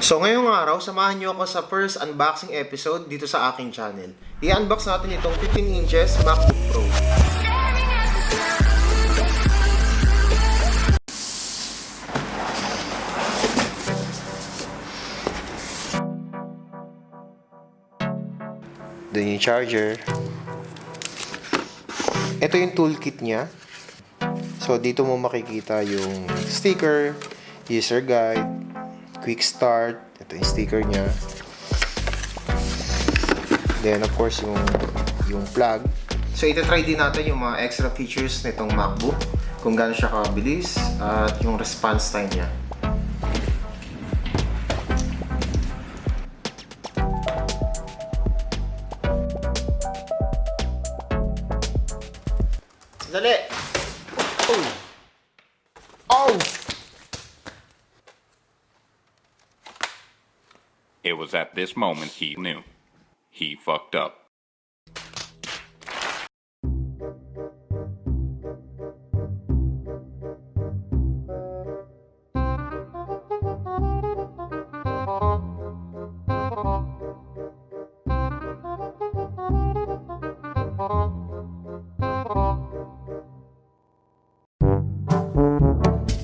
So ngayong araw, samahan niyo ako sa first unboxing episode dito sa aking channel. I-unbox natin itong 15 inches MacBook Pro. Doon yung charger. Ito yung toolkit niya. So, dito mo makikita yung sticker, user guide, quick start. Ito yung sticker niya. Then, of course, yung, yung plug. So, ito-try din natin yung mga extra features nitong MacBook. Kung gaano siya kabilis at yung response time niya. Dali! Oh! It was at this moment he knew. He fucked up.